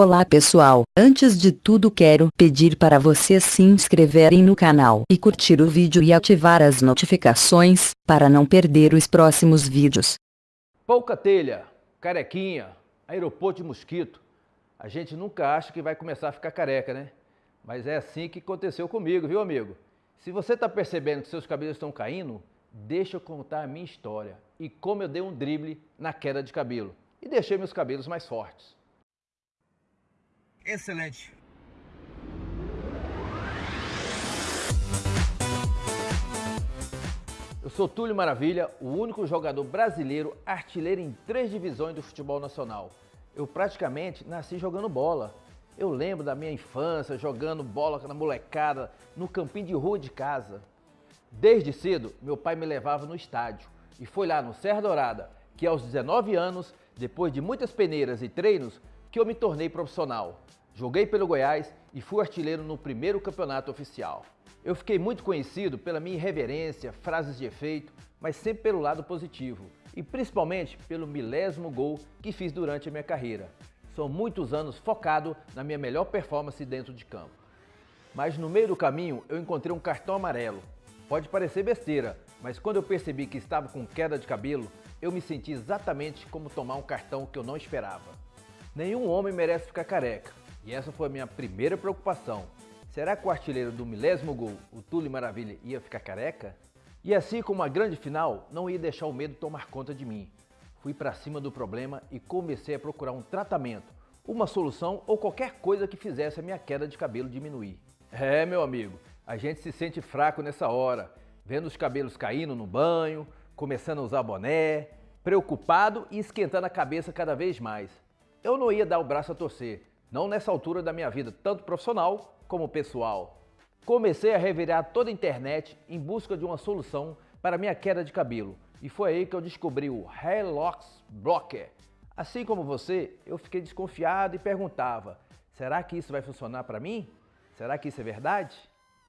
Olá pessoal, antes de tudo quero pedir para vocês se inscreverem no canal e curtir o vídeo e ativar as notificações, para não perder os próximos vídeos. Pouca telha, carequinha, aeroporto de mosquito. A gente nunca acha que vai começar a ficar careca, né? Mas é assim que aconteceu comigo, viu amigo? Se você está percebendo que seus cabelos estão caindo, deixa eu contar a minha história e como eu dei um drible na queda de cabelo e deixei meus cabelos mais fortes. Excelente. Eu sou Túlio Maravilha, o único jogador brasileiro artilheiro em três divisões do futebol nacional. Eu praticamente nasci jogando bola. Eu lembro da minha infância jogando bola na molecada no campinho de rua de casa. Desde cedo, meu pai me levava no estádio e foi lá no Serra Dourada que aos 19 anos, depois de muitas peneiras e treinos, que eu me tornei profissional. Joguei pelo Goiás e fui artilheiro no primeiro campeonato oficial. Eu fiquei muito conhecido pela minha irreverência, frases de efeito, mas sempre pelo lado positivo e principalmente pelo milésimo gol que fiz durante a minha carreira. São muitos anos focado na minha melhor performance dentro de campo. Mas no meio do caminho eu encontrei um cartão amarelo. Pode parecer besteira, mas quando eu percebi que estava com queda de cabelo, eu me senti exatamente como tomar um cartão que eu não esperava. Nenhum homem merece ficar careca, e essa foi a minha primeira preocupação. Será que o artilheiro do milésimo gol, o Túlio Maravilha, ia ficar careca? E assim como a grande final, não ia deixar o medo tomar conta de mim. Fui para cima do problema e comecei a procurar um tratamento, uma solução ou qualquer coisa que fizesse a minha queda de cabelo diminuir. É, meu amigo, a gente se sente fraco nessa hora, vendo os cabelos caindo no banho, começando a usar boné, preocupado e esquentando a cabeça cada vez mais. Eu não ia dar o braço a torcer, não nessa altura da minha vida, tanto profissional como pessoal. Comecei a revirar toda a internet em busca de uma solução para minha queda de cabelo e foi aí que eu descobri o Hair Blocker. Assim como você, eu fiquei desconfiado e perguntava, será que isso vai funcionar para mim? Será que isso é verdade?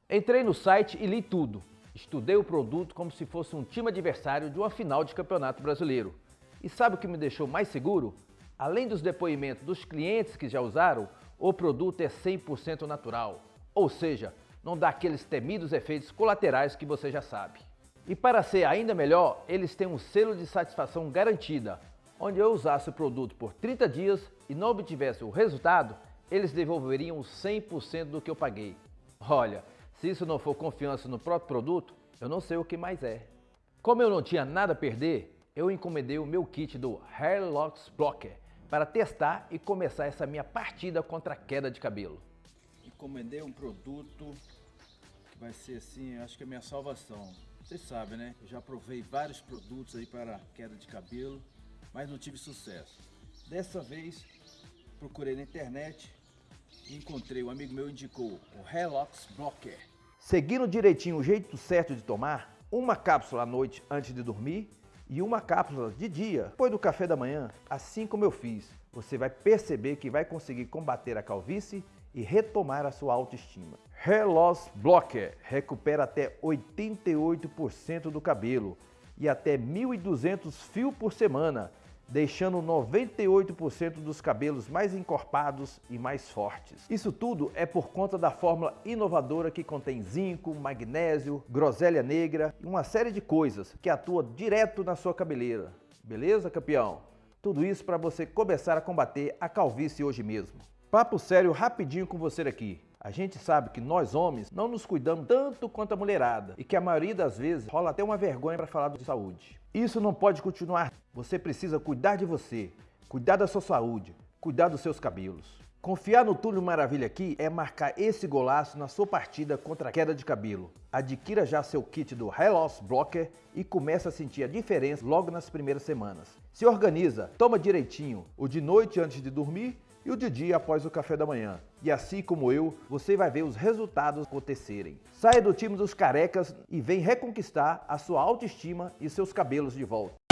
Entrei no site e li tudo. Estudei o produto como se fosse um time adversário de uma final de campeonato brasileiro. E sabe o que me deixou mais seguro? Além dos depoimentos dos clientes que já usaram, o produto é 100% natural, ou seja, não dá aqueles temidos efeitos colaterais que você já sabe. E para ser ainda melhor, eles têm um selo de satisfação garantida, onde eu usasse o produto por 30 dias e não obtivesse o resultado, eles devolveriam 100% do que eu paguei. Olha, se isso não for confiança no próprio produto, eu não sei o que mais é. Como eu não tinha nada a perder, eu encomendei o meu kit do Hair Locks Blocker, para testar e começar essa minha partida contra a queda de cabelo. Encomendei um produto que vai ser assim, acho que é a minha salvação. Vocês sabem, né? Eu já provei vários produtos aí para queda de cabelo, mas não tive sucesso. Dessa vez, procurei na internet e encontrei, um amigo meu indicou o Relox Blocker. Seguindo direitinho o jeito certo de tomar, uma cápsula à noite antes de dormir e uma cápsula de dia depois do café da manhã, assim como eu fiz. Você vai perceber que vai conseguir combater a calvície e retomar a sua autoestima. Hair Loss Blocker recupera até 88% do cabelo e até 1.200 fios por semana deixando 98% dos cabelos mais encorpados e mais fortes. Isso tudo é por conta da fórmula inovadora que contém zinco, magnésio, groselha negra e uma série de coisas que atua direto na sua cabeleira. Beleza, campeão? Tudo isso para você começar a combater a calvície hoje mesmo. Papo sério rapidinho com você aqui. A gente sabe que nós homens não nos cuidamos tanto quanto a mulherada e que a maioria das vezes rola até uma vergonha para falar de saúde. Isso não pode continuar. Você precisa cuidar de você, cuidar da sua saúde, cuidar dos seus cabelos. Confiar no Túlio Maravilha aqui é marcar esse golaço na sua partida contra a queda de cabelo. Adquira já seu kit do Hair Loss Blocker e comece a sentir a diferença logo nas primeiras semanas. Se organiza, toma direitinho, o de noite antes de dormir e o de dia após o café da manhã. E assim como eu, você vai ver os resultados acontecerem. Saia do time dos carecas e vem reconquistar a sua autoestima e seus cabelos de volta.